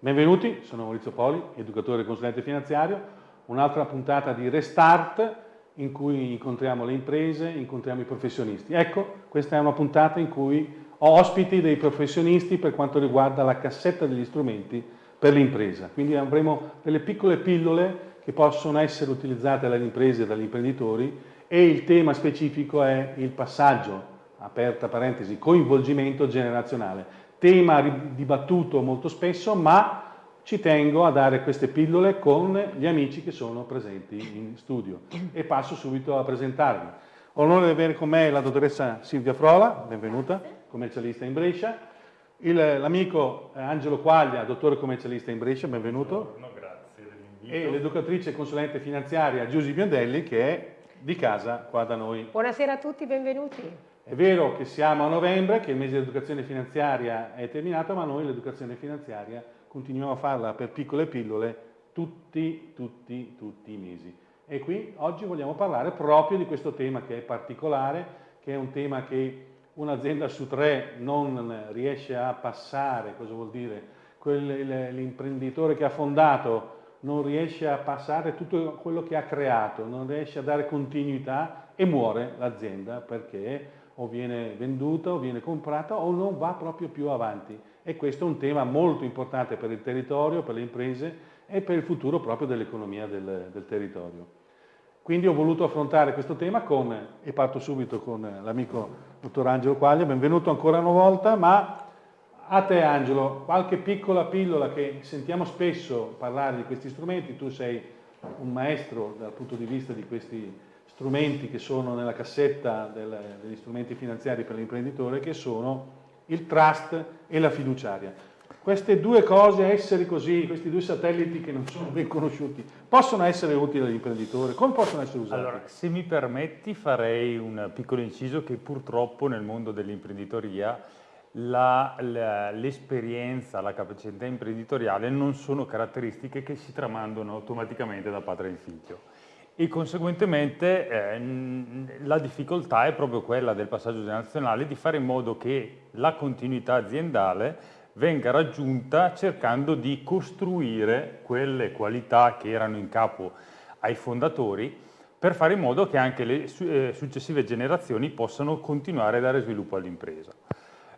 Benvenuti, sono Maurizio Poli, educatore e consulente finanziario, un'altra puntata di Restart in cui incontriamo le imprese, incontriamo i professionisti. Ecco, questa è una puntata in cui ho ospiti dei professionisti per quanto riguarda la cassetta degli strumenti per l'impresa. Quindi avremo delle piccole pillole che possono essere utilizzate dalle imprese e dagli imprenditori e il tema specifico è il passaggio, aperta parentesi, coinvolgimento generazionale tema dibattuto molto spesso, ma ci tengo a dare queste pillole con gli amici che sono presenti in studio e passo subito a presentarvi. Ho l'onore di avere con me la dottoressa Silvia Frola, benvenuta, commercialista in Brescia, l'amico eh, Angelo Quaglia, dottore commercialista in Brescia, benvenuto. Buongiorno, grazie dell'invito. E l'educatrice e consulente finanziaria Giusy Biondelli che è di casa qua da noi. Buonasera a tutti, benvenuti. È vero che siamo a novembre, che il mese di educazione finanziaria è terminato, ma noi l'educazione finanziaria continuiamo a farla per piccole pillole tutti, tutti, tutti i mesi. E qui oggi vogliamo parlare proprio di questo tema che è particolare, che è un tema che un'azienda su tre non riesce a passare, cosa vuol dire? L'imprenditore che ha fondato non riesce a passare tutto quello che ha creato, non riesce a dare continuità e muore l'azienda perché o viene venduta o viene comprata o non va proprio più avanti. E questo è un tema molto importante per il territorio, per le imprese e per il futuro proprio dell'economia del, del territorio. Quindi ho voluto affrontare questo tema con, e parto subito con l'amico dottor Angelo Quaglia, benvenuto ancora una volta, ma a te Angelo, qualche piccola pillola che sentiamo spesso parlare di questi strumenti, tu sei un maestro dal punto di vista di questi strumenti che sono nella cassetta del, degli strumenti finanziari per l'imprenditore che sono il trust e la fiduciaria. Queste due cose, essere così, questi due satelliti che non sono ben conosciuti, possono essere utili all'imprenditore? Come possono essere usati? Allora, se mi permetti farei un piccolo inciso che purtroppo nel mondo dell'imprenditoria l'esperienza, la, la, capacità imprenditoriale non sono caratteristiche che si tramandano automaticamente da padre in figlio e conseguentemente eh, la difficoltà è proprio quella del passaggio generazionale di fare in modo che la continuità aziendale venga raggiunta cercando di costruire quelle qualità che erano in capo ai fondatori per fare in modo che anche le eh, successive generazioni possano continuare a dare sviluppo all'impresa.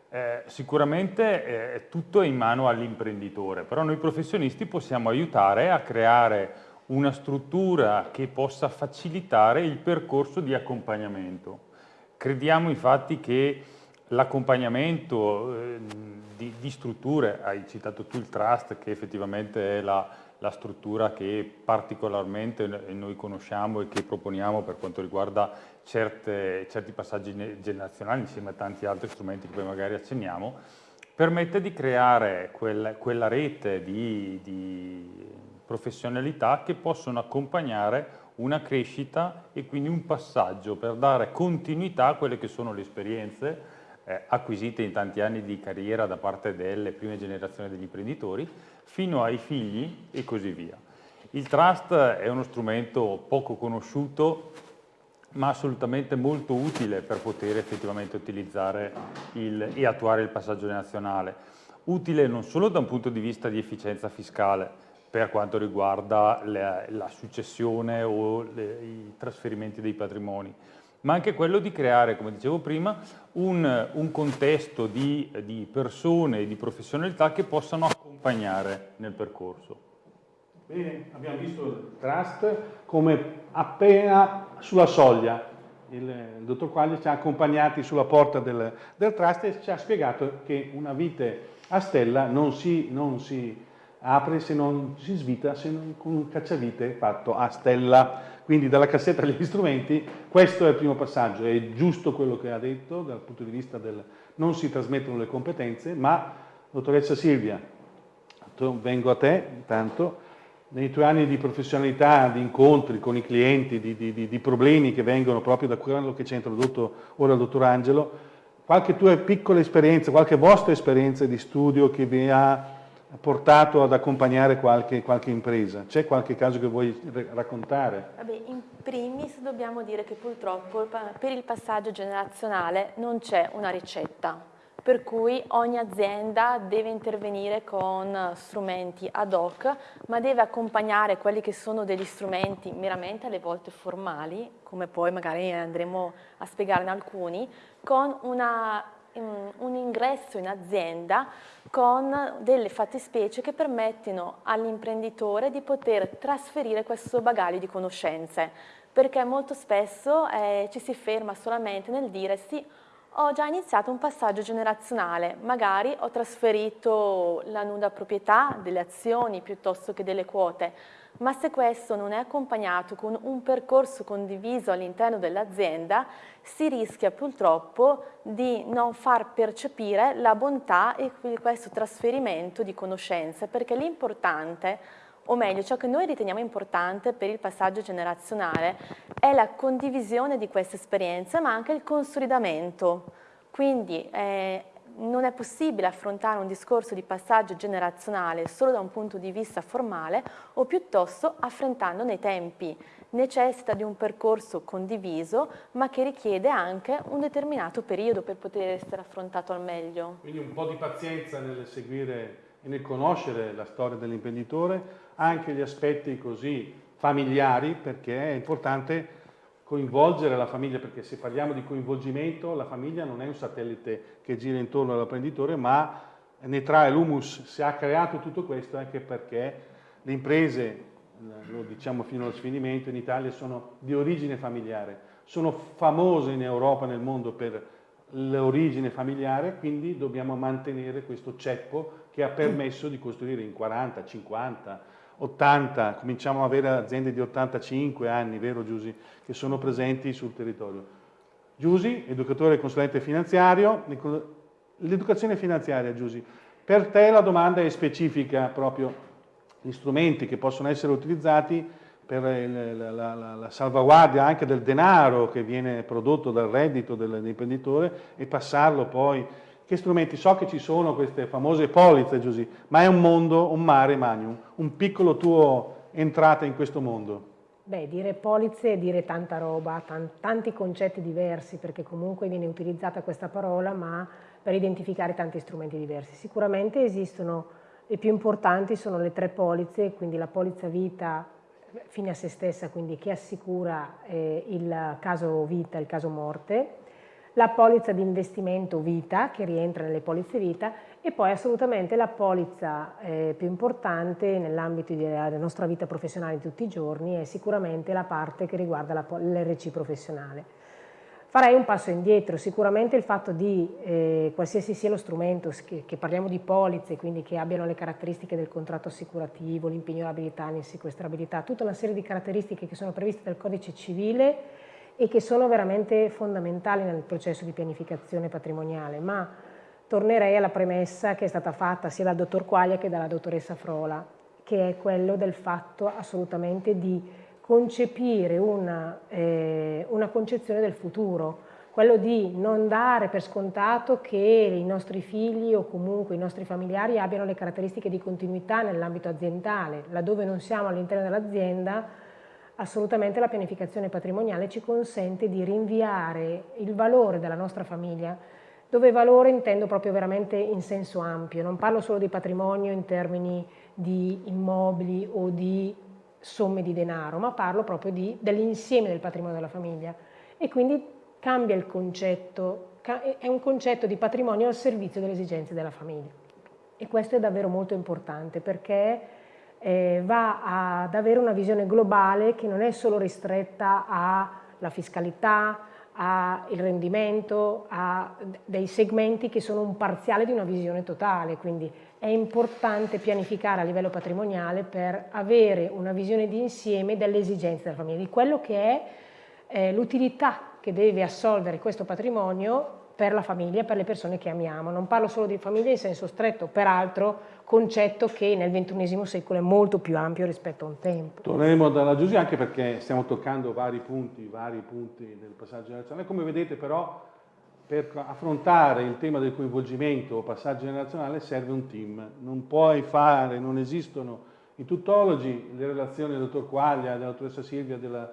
Eh, sicuramente eh, tutto è in mano all'imprenditore, però noi professionisti possiamo aiutare a creare una struttura che possa facilitare il percorso di accompagnamento. Crediamo infatti che l'accompagnamento eh, di, di, strutture, hai citato tu il trust che effettivamente è la, la struttura che particolarmente noi conosciamo e che proponiamo per quanto riguarda certe, certi passaggi generazionali insieme a tanti altri strumenti che poi magari accenniamo, permette di creare quel, quella rete di, di professionalità che possono accompagnare una crescita e quindi un passaggio per dare continuità a quelle che sono le esperienze eh, acquisite in tanti anni di carriera da parte delle prime generazioni degli imprenditori fino ai figli e così via. Il trust è uno strumento poco conosciuto ma assolutamente molto utile per poter effettivamente utilizzare il, e attuare il passaggio nazionale. Utile non solo da un punto di vista di efficienza fiscale, per quanto riguarda la, la successione o le, i trasferimenti dei patrimoni, ma anche quello di creare, come dicevo prima, un, un contesto di, di persone e di professionalità che possano accompagnare nel percorso. Bene, abbiamo visto il trust come appena sulla soglia. Il, il dottor Quaglia ci ha accompagnati sulla porta del, del, trust e ci ha spiegato che una vite a stella non si, non si apre se non si svita se non con un cacciavite fatto a stella. Quindi dalla cassetta agli strumenti questo è il primo passaggio, è giusto quello che ha detto dal punto di vista del non si trasmettono le competenze, ma dottoressa Silvia, vengo a te intanto, nei tuoi anni di professionalità, di incontri con i clienti, di, di, di problemi che vengono proprio da quello che ci ha introdotto ora il dottor Angelo, qualche tua piccola esperienza, qualche vostra esperienza di studio che vi ha portato ad accompagnare qualche, qualche impresa? C'è qualche caso che vuoi raccontare? Vabbè, in primis dobbiamo dire che purtroppo per il passaggio generazionale non c'è una ricetta. per cui ogni azienda deve intervenire con strumenti ad hoc, ma deve accompagnare quelli che sono degli strumenti meramente alle volte formali, come poi magari andremo a spiegare in alcuni, con una, un ingresso in azienda con delle fattispecie che permettono all'imprenditore di poter trasferire questo bagaglio di conoscenze, perché molto spesso eh, ci si ferma solamente nel dire sì, ho già iniziato un passaggio generazionale, magari ho trasferito la nuda proprietà delle azioni piuttosto che delle quote, ma se questo non è accompagnato con un percorso condiviso all'interno dell'azienda, si rischia purtroppo di non far percepire la bontà e questo trasferimento di conoscenze, perché l'importante o meglio ciò che noi riteniamo importante per il passaggio generazionale è la condivisione di queste esperienze ma anche il consolidamento. Quindi eh, non è possibile affrontare un discorso di passaggio generazionale solo da un punto di vista formale o piuttosto affrontando nei tempi. Necessita di un percorso condiviso ma che richiede anche un determinato periodo per poter essere affrontato al meglio. Quindi un po' di pazienza nel seguire e nel conoscere la storia dell'imprenditore, anche gli aspetti così familiari, perché è importante coinvolgere la famiglia, perché se parliamo di coinvolgimento, la famiglia non è un satellite che gira intorno all'apprenditore, ma ne trae l'humus. Si è creato tutto questo anche perché le imprese, lo diciamo fino allo sfinimento, in Italia sono di origine familiare, sono famose in Europa e nel mondo per l'origine familiare, quindi dobbiamo mantenere questo ceppo che ha permesso di costruire in 40, 50, 80, cominciamo ad avere aziende di 85 anni, vero Giusy, che sono presenti sul territorio. Giusy, educatore e consulente finanziario, l'educazione finanziaria Giusy, per te la domanda è specifica proprio, gli strumenti che possono essere utilizzati per la, la, la, salvaguardia anche del denaro che viene prodotto dal reddito dell'imprenditore e passarlo poi che strumenti? So che ci sono queste famose polizze, Giusy, ma è un mondo, un mare magnum, un piccolo tuo entrata in questo mondo. Beh, dire polizze è dire tanta roba, tanti concetti diversi, perché comunque viene utilizzata questa parola, ma per identificare tanti strumenti diversi. Sicuramente esistono, le più importanti sono le tre polizze, quindi la polizza vita fine a se stessa, quindi che assicura eh, il caso vita il caso morte, la polizza di investimento vita, che rientra nelle polizze vita, e poi assolutamente la polizza eh, più importante nell'ambito della nostra vita professionale di tutti i giorni è sicuramente la parte che riguarda l'RC professionale. Farei un passo indietro, sicuramente il fatto di, eh, qualsiasi sia lo strumento, che, che, parliamo di polizze, quindi che abbiano le caratteristiche del contratto assicurativo, l'impignorabilità, l'insequestrabilità, tutta una serie di caratteristiche che sono previste dal codice civile e che sono veramente fondamentali nel processo di pianificazione patrimoniale, ma tornerei alla premessa che è stata fatta sia dal dottor Quaglia che dalla dottoressa Frola, che è quello del fatto assolutamente di concepire una, eh, una concezione del futuro, quello di non dare per scontato che i nostri figli o comunque i nostri familiari abbiano le caratteristiche di continuità nell'ambito aziendale, laddove non siamo all'interno dell'azienda assolutamente la pianificazione patrimoniale ci consente di rinviare il valore della nostra famiglia, dove valore intendo proprio veramente in senso ampio, non parlo solo di patrimonio in termini di immobili o di somme di denaro, ma parlo proprio dell'insieme del patrimonio della famiglia. E quindi cambia il concetto, è un concetto di patrimonio al servizio delle esigenze della famiglia. E questo è davvero molto importante perché eh, va ad avere una visione globale che non è solo ristretta alla fiscalità, al rendimento, a dei segmenti che sono un parziale di una visione totale, quindi è importante pianificare a livello patrimoniale per avere una visione di insieme delle esigenze della famiglia, di quello che è eh, l'utilità che deve assolvere questo patrimonio per la famiglia, per le persone che amiamo. Non parlo solo di famiglia in senso stretto, peraltro concetto che nel XXI secolo è molto più ampio rispetto a un tempo. Torneremo dalla Giusy anche perché stiamo toccando vari punti, vari punti del passaggio generazionale. Come vedete però per affrontare il tema del coinvolgimento o passaggio generazionale serve un team. Non puoi fare, non esistono i tuttologi, le relazioni del dottor Quaglia, della dottoressa Silvia, della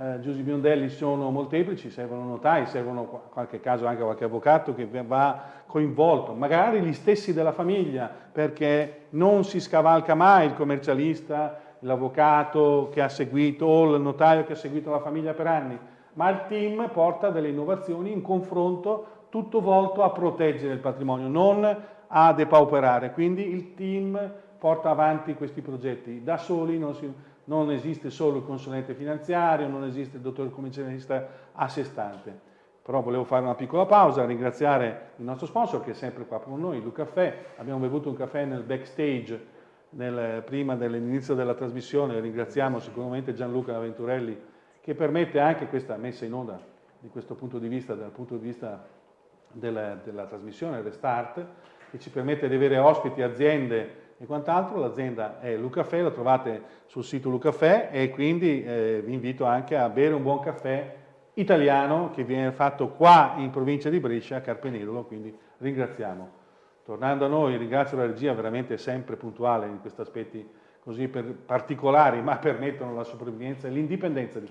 eh, Giusy Biondelli sono molteplici, servono notai, servono in qualche caso anche qualche avvocato che va coinvolto, magari gli stessi della famiglia, perché non si scavalca mai il commercialista, l'avvocato che ha seguito o il notaio che ha seguito la famiglia per anni, ma il team porta delle innovazioni in confronto tutto volto a proteggere il patrimonio, non a depauperare. Quindi il team porta avanti questi progetti. Da soli non, si, non esiste solo il consulente finanziario, non esiste il dottor commercialista a sé stante. Però volevo fare una piccola pausa, ringraziare il nostro sponsor che è sempre qua con noi, Lu Caffè. Abbiamo bevuto un caffè nel backstage nel, prima dell'inizio della trasmissione. Ringraziamo sicuramente Gianluca Venturelli che permette anche questa messa in onda di questo punto di vista, dal punto di vista della, della trasmissione Restart, che ci permette di avere ospiti, aziende e quant'altro. L'azienda è Lucafè, la trovate sul sito Lucafè e quindi eh, vi invito anche a bere un buon caffè italiano che viene fatto qua in provincia di Brescia, a Carpenedolo, quindi ringraziamo. Tornando a noi, ringrazio la regia veramente sempre puntuale in questi aspetti così particolari, ma permettono la sopravvivenza e l'indipendenza di,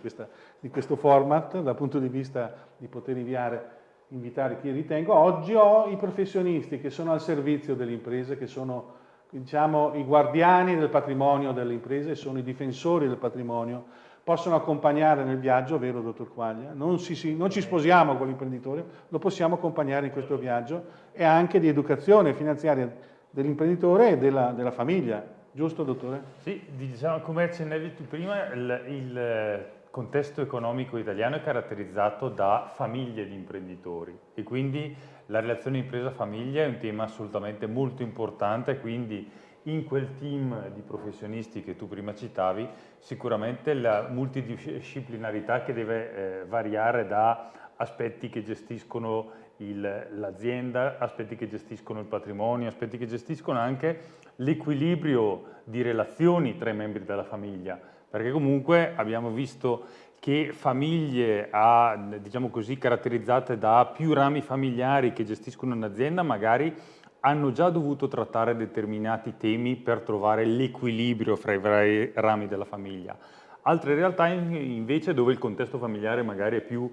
di, questo format dal punto di vista di poter inviare invitare chi ritengo. Oggi ho i professionisti che sono al servizio delle imprese, che sono diciamo, i guardiani del patrimonio delle imprese, sono i difensori del patrimonio, possono accompagnare nel viaggio, vero dottor Quaglia? Non, si, non ci sposiamo con l'imprenditore, lo possiamo accompagnare in questo viaggio e anche di educazione finanziaria dell'imprenditore e della, della, famiglia, giusto dottore? Sì, diciamo, come accennavi tu prima, il, il contesto economico italiano è caratterizzato da famiglie di imprenditori e quindi la relazione impresa-famiglia è un tema assolutamente molto importante, quindi in quel team di professionisti che tu prima citavi, sicuramente la multidisciplinarità che deve eh, variare da aspetti che gestiscono l'azienda, aspetti che gestiscono il patrimonio, aspetti che gestiscono anche l'equilibrio di relazioni tra i membri della famiglia. Perché comunque abbiamo visto che famiglie a, diciamo così, caratterizzate da più rami familiari che gestiscono un'azienda magari hanno già dovuto trattare determinati temi per trovare l'equilibrio fra i vari rami della famiglia. Altre realtà invece dove il contesto familiare magari è più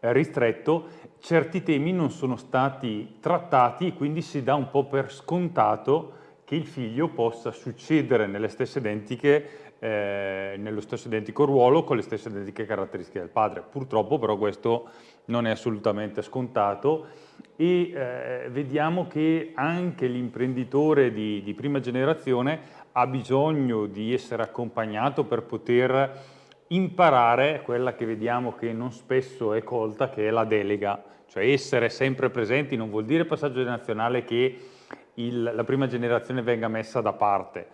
eh, ristretto, certi temi non sono stati trattati e quindi si dà un po' per scontato che il figlio possa succedere nelle stesse identiche eh, nello stesso identico ruolo con le stesse identiche caratteristiche del padre. Purtroppo però questo non è assolutamente scontato e eh, vediamo che anche l'imprenditore di, di prima generazione ha bisogno di essere accompagnato per poter imparare quella che vediamo che non spesso è colta, che è la delega. Cioè essere sempre presenti non vuol dire passaggio generazionale che il, la prima generazione venga messa da parte,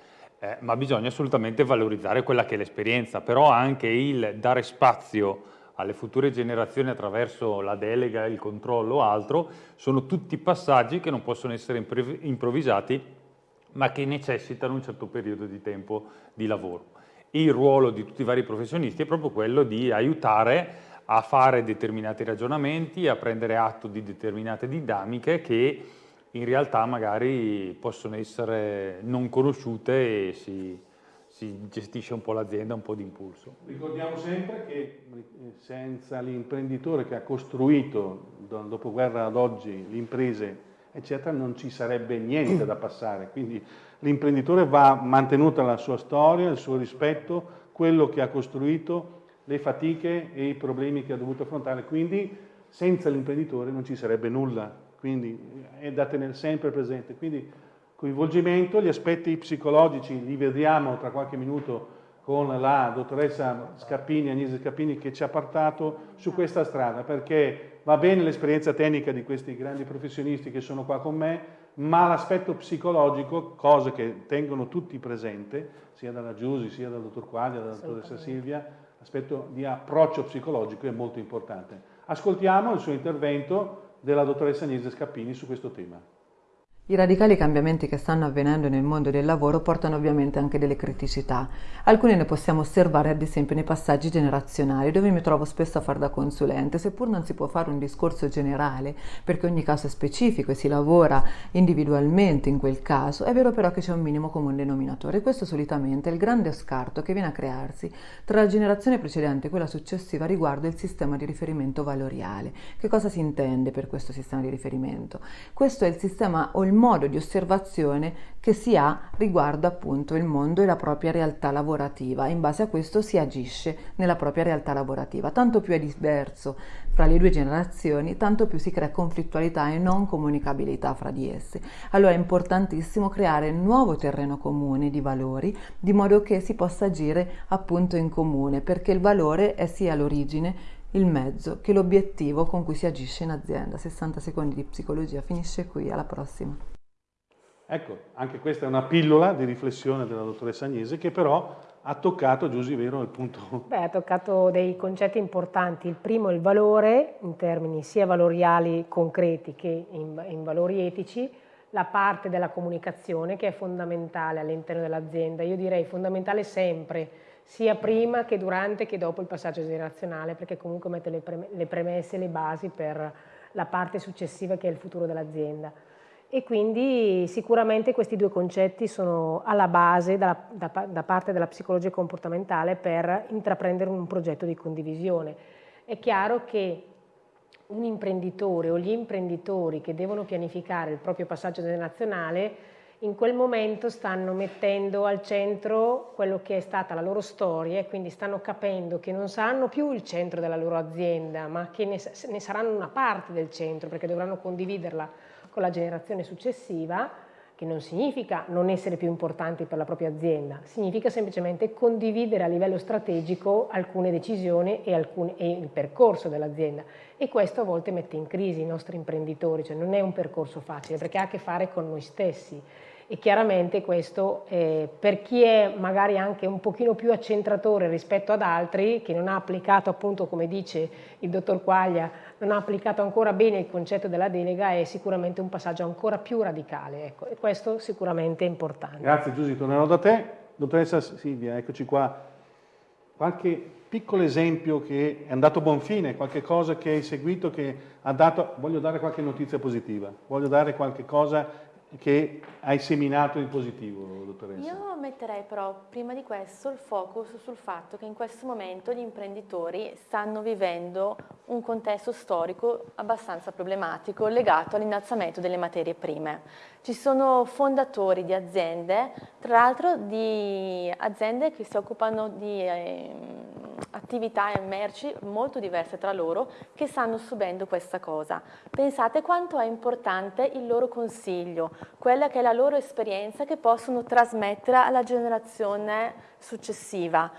eh, ma bisogna assolutamente valorizzare quella che è l'esperienza, però anche il dare spazio alle future generazioni attraverso la delega, il controllo o altro, sono tutti passaggi che non possono essere improvvisati, ma che necessitano un certo periodo di tempo di lavoro. il ruolo di tutti i vari professionisti è proprio quello di aiutare a fare determinati ragionamenti, a prendere atto di determinate dinamiche che in realtà magari possono essere non conosciute e si, si gestisce un po' l'azienda, un po' di impulso. Ricordiamo sempre che eh, senza l'imprenditore che ha costruito dal dopoguerra ad oggi le imprese, eccetera, non ci sarebbe niente da passare. Quindi l'imprenditore va mantenuta la sua storia, il suo rispetto, quello che ha costruito, le fatiche e i problemi che ha dovuto affrontare. Quindi senza l'imprenditore non ci sarebbe nulla quindi è da tenere sempre presente. Quindi coinvolgimento, gli aspetti psicologici li vediamo tra qualche minuto con la dottoressa Scappini, Agnese Scappini, che ci ha portato su questa strada, perché va bene l'esperienza tecnica di questi grandi professionisti che sono qua con me, ma l'aspetto psicologico, cose che tengono tutti presente, sia dalla Giusi, sia dal dottor Quaglia, dalla dottoressa Silvia, l'aspetto di approccio psicologico è molto importante. Ascoltiamo il suo intervento della dottoressa Agnese Scappini su questo tema. I radicali cambiamenti che stanno avvenendo nel mondo del lavoro portano ovviamente anche delle criticità. Alcune ne possiamo osservare ad esempio nei passaggi generazionali, dove mi trovo spesso a far da consulente, seppur non si può fare un discorso generale, perché ogni caso è specifico e si lavora individualmente in quel caso, è vero però che c'è un minimo comune denominatore. Questo solitamente è il grande scarto che viene a crearsi tra la generazione precedente e quella successiva riguardo il sistema di riferimento valoriale. Che cosa si intende per questo sistema di riferimento? Questo è il sistema o modo di osservazione che si ha riguardo appunto il mondo e la propria realtà lavorativa. In base a questo si agisce nella propria realtà lavorativa. Tanto più è diverso fra le due generazioni, tanto più si crea conflittualità e non comunicabilità fra di esse. Allora è importantissimo creare un nuovo terreno comune di valori, di modo che si possa agire appunto in comune, perché il valore è sia l'origine il mezzo che l'obiettivo con cui si agisce in azienda. 60 secondi di psicologia finisce qui, alla prossima. Ecco, anche questa è una pillola di riflessione della dottoressa Agnese che però ha toccato, Giusy, vero, il punto... Beh, ha toccato dei concetti importanti. Il primo è il valore, in termini sia valoriali concreti che in, in valori etici, la parte della comunicazione che è fondamentale all'interno dell'azienda. Io direi fondamentale sempre, sia prima che durante che dopo il passaggio generazionale, perché comunque mette le premesse e le basi per la parte successiva che è il futuro dell'azienda. E quindi sicuramente questi due concetti sono alla base da, da, da parte della psicologia comportamentale per intraprendere un progetto di condivisione. È chiaro che un imprenditore o gli imprenditori che devono pianificare il proprio passaggio generazionale in quel momento stanno mettendo al centro quello che è stata la loro storia e quindi stanno capendo che non saranno più il centro della loro azienda, ma che ne, ne saranno una parte del centro perché dovranno condividerla con la generazione successiva, che non significa non essere più importanti per la propria azienda, significa semplicemente condividere a livello strategico alcune decisioni e, alcune, e il percorso dell'azienda. E questo a volte mette in crisi i nostri imprenditori, cioè non è un percorso facile perché ha a che fare con noi stessi e chiaramente questo eh, per chi è magari anche un pochino più accentratore rispetto ad altri, che non ha applicato appunto come dice il dottor Quaglia, non ha applicato ancora bene il concetto della delega, è sicuramente un passaggio ancora più radicale ecco, e questo sicuramente è importante. Grazie Giusy, tornerò da te. Dottoressa Silvia, eccoci qua. Qualche piccolo esempio che è andato a buon fine, qualche cosa che hai seguito che ha dato, voglio dare qualche notizia positiva, voglio dare qualche cosa che hai seminato in positivo, dottoressa? Io metterei però prima di questo il focus sul fatto che in questo momento gli imprenditori stanno vivendo un contesto storico abbastanza problematico legato all'innalzamento delle materie prime. Ci sono fondatori di aziende, tra l'altro di aziende che si occupano di eh, attività e merci molto diverse tra loro che stanno subendo questa cosa. Pensate quanto è importante il loro consiglio, quella che è la loro esperienza che possono trasmettere alla generazione successiva.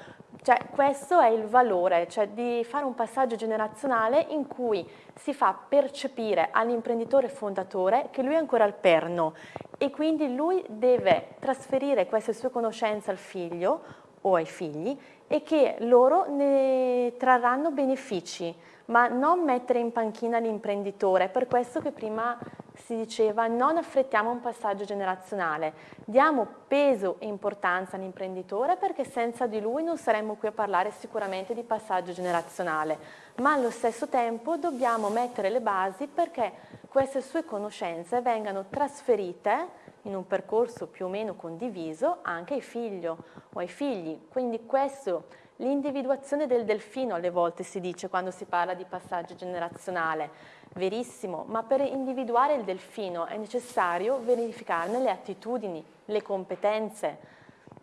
Cioè, questo è il valore, cioè di fare un passaggio generazionale in cui si fa percepire all'imprenditore fondatore che lui è ancora al perno e quindi lui deve trasferire queste sue conoscenze al figlio o ai figli e che loro ne trarranno benefici, ma non mettere in panchina l'imprenditore, per questo che prima si diceva non affrettiamo un passaggio generazionale, diamo peso e importanza all'imprenditore perché senza di lui non saremmo qui a parlare sicuramente di passaggio generazionale, ma allo stesso tempo dobbiamo mettere le basi perché queste sue conoscenze vengano trasferite in un percorso più o meno condiviso anche ai figli o ai figli. Quindi questo, l'individuazione del delfino alle volte si dice quando si parla di passaggio generazionale, verissimo, ma per individuare il delfino è necessario verificarne le attitudini, le competenze.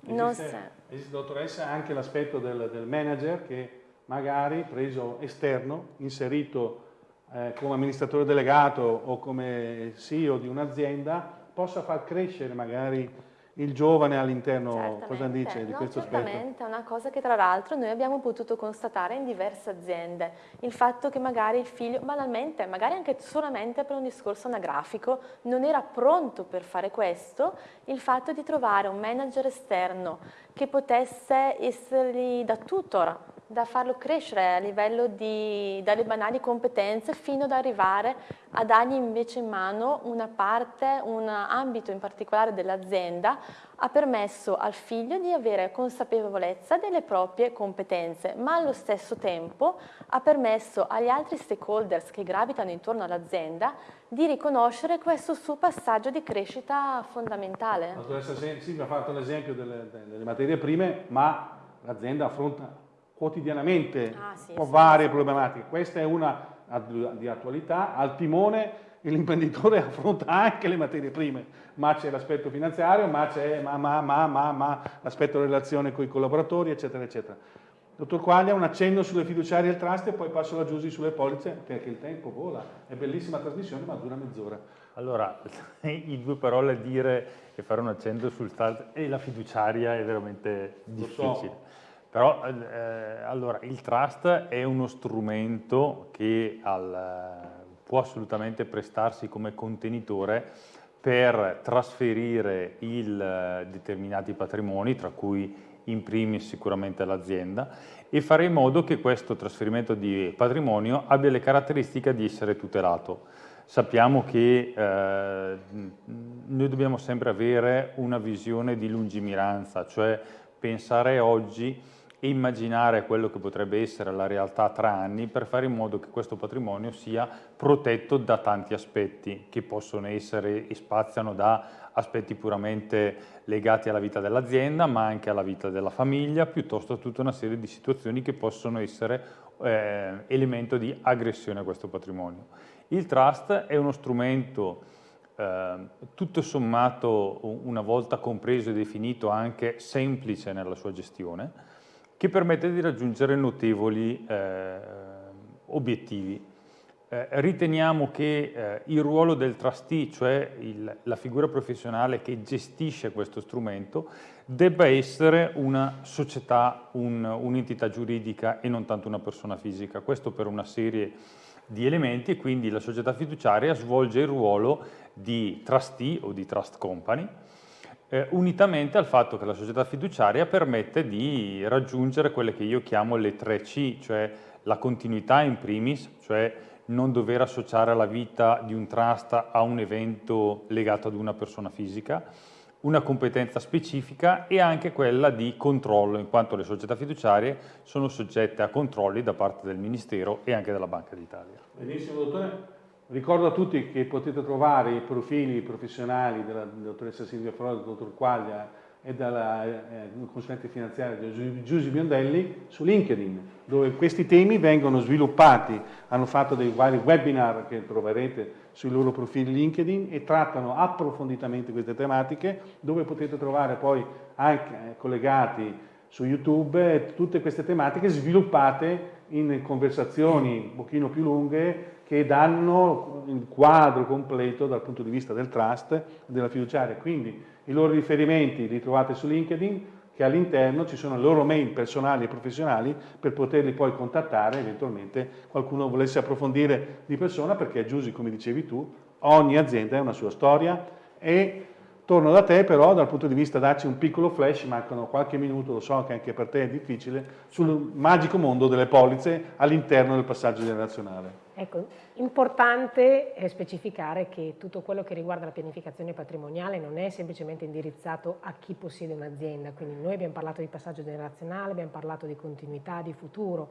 Esiste, esiste dottoressa, anche l'aspetto del, del, manager che magari preso esterno, inserito eh, come amministratore delegato o come CEO di un'azienda, possa far crescere magari il giovane all'interno, cosa dice di no, questo aspetto? Certamente, è una cosa che tra l'altro noi abbiamo potuto constatare in diverse aziende, il fatto che magari il figlio, banalmente, magari anche solamente per un discorso anagrafico, non era pronto per fare questo, il fatto di trovare un manager esterno che potesse essergli da tutor da farlo crescere a livello di, dalle banali competenze fino ad arrivare a dargli invece in mano una parte, un ambito in particolare dell'azienda, ha permesso al figlio di avere consapevolezza delle proprie competenze, ma allo stesso tempo ha permesso agli altri stakeholders che gravitano intorno all'azienda di riconoscere questo suo passaggio di crescita fondamentale. Dottoressa Silvia ha fatto l'esempio delle, delle materie prime, ma l'azienda affronta quotidianamente ah, sì, varie sì. problematiche. Questa è una di attualità, al timone l'imprenditore affronta anche le materie prime, ma c'è l'aspetto finanziario, ma c'è ma, ma, ma, ma, ma l'aspetto relazione con i collaboratori, eccetera, eccetera. Dottor Quaglia, un accenno sulle fiduciarie e il trust e poi passo la Giusy sulle polizze perché il tempo vola. È bellissima trasmissione ma dura mezz'ora. Allora, in due parole dire e fare un accenno sul trust e la fiduciaria è veramente difficile. Però eh, allora, il trust è uno strumento che al, può assolutamente prestarsi come contenitore per trasferire il, eh, determinati patrimoni, tra cui in primis sicuramente l'azienda, e fare in modo che questo trasferimento di patrimonio abbia le caratteristiche di essere tutelato. Sappiamo che eh, noi dobbiamo sempre avere una visione di lungimiranza, cioè pensare oggi e immaginare quello che potrebbe essere la realtà tra anni per fare in modo che questo patrimonio sia protetto da tanti aspetti che possono essere e spaziano da aspetti puramente legati alla vita dell'azienda ma anche alla vita della famiglia piuttosto a tutta una serie di situazioni che possono essere eh, elemento di aggressione a questo patrimonio. Il trust è uno strumento eh, tutto sommato una volta compreso e definito anche semplice nella sua gestione che permette di raggiungere notevoli eh, obiettivi. Eh, riteniamo che eh, il ruolo del trustee, cioè il, la figura professionale che gestisce questo strumento, debba essere una società, un'entità un giuridica e non tanto una persona fisica. Questo per una serie di elementi e quindi la società fiduciaria svolge il ruolo di trustee o di trust company, eh, unitamente al fatto che la società fiduciaria permette di raggiungere quelle che io chiamo le tre C, cioè la continuità in primis, cioè non dover associare la vita di un trust a un evento legato ad una persona fisica, una competenza specifica e anche quella di controllo, in quanto le società fiduciarie sono soggette a controlli da parte del Ministero e anche della Banca d'Italia. Benissimo, dottore. Ricordo a tutti che potete trovare i profili professionali della dottoressa Silvia Frodo, del dottor Quaglia e dalla eh, consulente finanziaria Giusy Biondelli su LinkedIn, dove questi temi vengono sviluppati, hanno fatto dei vari webinar che troverete sui loro profili LinkedIn e trattano approfonditamente queste tematiche, dove potete trovare poi anche eh, collegati su YouTube tutte queste tematiche sviluppate in conversazioni un pochino più lunghe che danno il quadro completo dal punto di vista del trust della fiduciaria. Quindi i loro riferimenti li trovate su LinkedIn, che all'interno ci sono le loro mail personali e professionali per poterli poi contattare eventualmente qualcuno volesse approfondire di persona perché Giusy, come dicevi tu, ogni azienda ha una sua storia e torno da te però dal punto di vista darci un piccolo flash, mancano qualche minuto, lo so che anche per te è difficile, sul magico mondo delle polizze all'interno del passaggio generazionale. Ecco, importante è specificare che tutto quello che riguarda la pianificazione patrimoniale non è semplicemente indirizzato a chi possiede un'azienda, quindi noi abbiamo parlato di passaggio generazionale, abbiamo parlato di continuità, di futuro,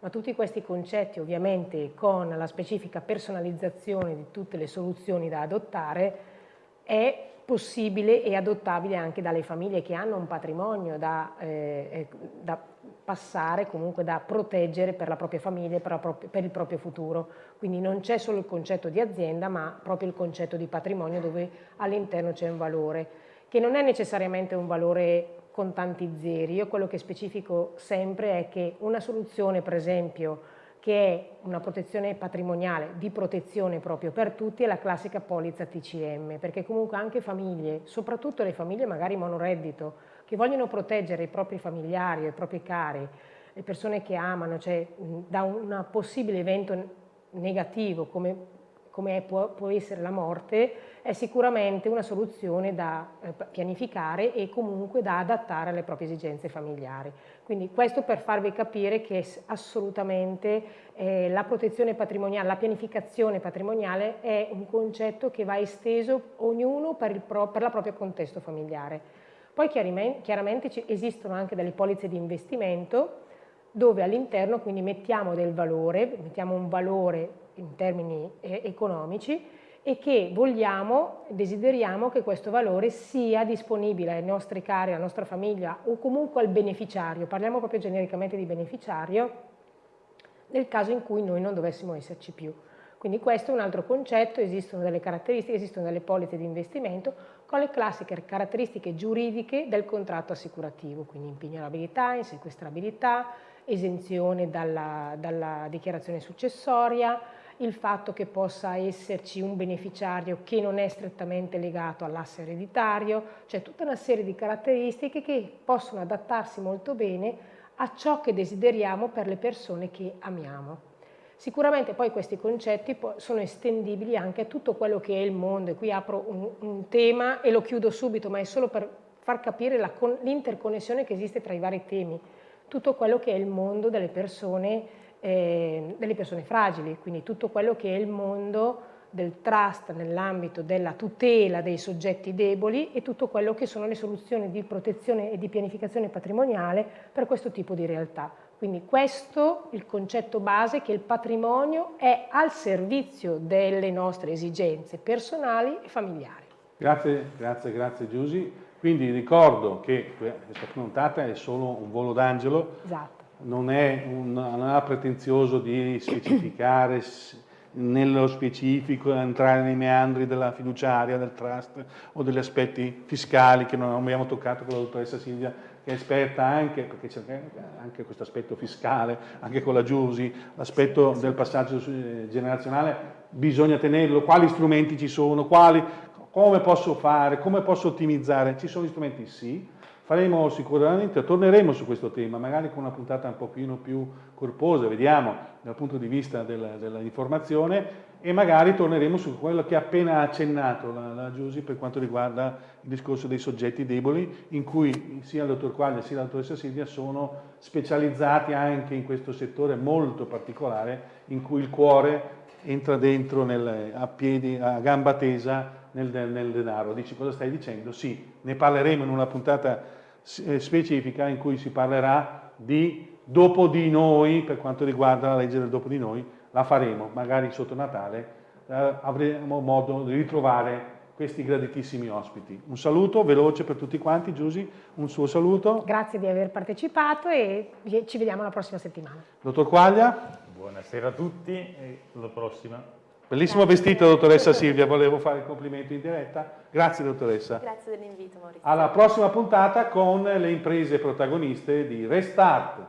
ma tutti questi concetti ovviamente con la specifica personalizzazione di tutte le soluzioni da adottare è possibile e adottabile anche dalle famiglie che hanno un patrimonio da, eh, eh da passare, comunque da proteggere per la propria famiglia e per, per il proprio futuro. Quindi non c'è solo il concetto di azienda, ma proprio il concetto di patrimonio dove all'interno c'è un valore, che non è necessariamente un valore con tanti zeri. Io quello che specifico sempre è che una soluzione, per esempio, che è una protezione patrimoniale di protezione proprio per tutti, è la classica polizza TCM, perché comunque anche famiglie, soprattutto le famiglie magari monoreddito, che vogliono proteggere i propri familiari, i propri cari, le persone che amano, cioè da un possibile evento negativo come come può, può, essere la morte, è sicuramente una soluzione da eh, pianificare e comunque da adattare alle proprie esigenze familiari. Quindi questo per farvi capire che assolutamente eh, la protezione patrimoniale, la pianificazione patrimoniale è un concetto che va esteso ognuno per, il pro, per la propria contesto familiare. Poi chiaramente esistono anche delle polizze di investimento dove all'interno quindi mettiamo del valore, mettiamo un valore in termini eh, economici e che vogliamo, desideriamo che questo valore sia disponibile ai nostri cari, alla nostra famiglia o comunque al beneficiario, parliamo proprio genericamente di beneficiario, nel caso in cui noi non dovessimo esserci più. Quindi questo è un altro concetto, esistono delle caratteristiche, esistono delle polizze di investimento con le classiche caratteristiche giuridiche del contratto assicurativo, quindi impignorabilità, insequestrabilità, esenzione dalla, dalla dichiarazione successoria, il fatto che possa esserci un beneficiario che non è strettamente legato all'asse ereditario, cioè tutta una serie di caratteristiche che possono adattarsi molto bene a ciò che desideriamo per le persone che amiamo. Sicuramente poi questi concetti sono estendibili anche a tutto quello che è il mondo, e qui apro un, un tema e lo chiudo subito, ma è solo per far capire l'interconnessione che esiste tra i vari temi, tutto quello che è il mondo delle persone eh, delle persone fragili, quindi tutto quello che è il mondo del trust nell'ambito della tutela dei soggetti deboli e tutto quello che sono le soluzioni di protezione e di pianificazione patrimoniale per questo tipo di realtà. Quindi questo è il concetto base che il patrimonio è al servizio delle nostre esigenze personali e familiari. Grazie, grazie, grazie Giusy. Quindi ricordo che questa puntata è solo un volo d'angelo. Esatto non è, un, non è pretenzioso di specificare nello specifico, entrare nei meandri della fiduciaria, del trust o degli aspetti fiscali che non abbiamo toccato con la dottoressa Silvia che è esperta anche, perché c'è anche questo aspetto fiscale, anche con la Giusi, l'aspetto del passaggio generazionale, bisogna tenerlo, quali strumenti ci sono, quali, come posso fare, come posso ottimizzare, ci sono gli strumenti? Sì, Faremo sicuramente, torneremo su questo tema, magari con una puntata un pochino più corposa, vediamo dal punto di vista dell'informazione e magari torneremo su quello che ha appena accennato la, la Giusy per quanto riguarda il discorso dei soggetti deboli, in cui sia il dottor Quaglia sia la dottoressa Silvia sono specializzati anche in questo settore molto particolare in cui il cuore entra dentro nel, a piedi, a gamba tesa nel, nel denaro. Dici cosa stai dicendo? Sì, ne parleremo in una puntata specifica in cui si parlerà di dopo di noi, per quanto riguarda la legge del dopo di noi, la faremo, magari sotto Natale eh, avremo modo di ritrovare questi graditissimi ospiti. Un saluto veloce per tutti quanti, Giusy, un suo saluto. Grazie di aver partecipato e ci vediamo la prossima settimana. Dottor Quaglia. Buonasera a tutti e alla prossima. Bellissimo vestito, dottoressa Silvia, volevo fare il complimento in diretta. Grazie, dottoressa. Grazie dell'invito, Maurizio. Alla prossima puntata con le imprese protagoniste di Restart.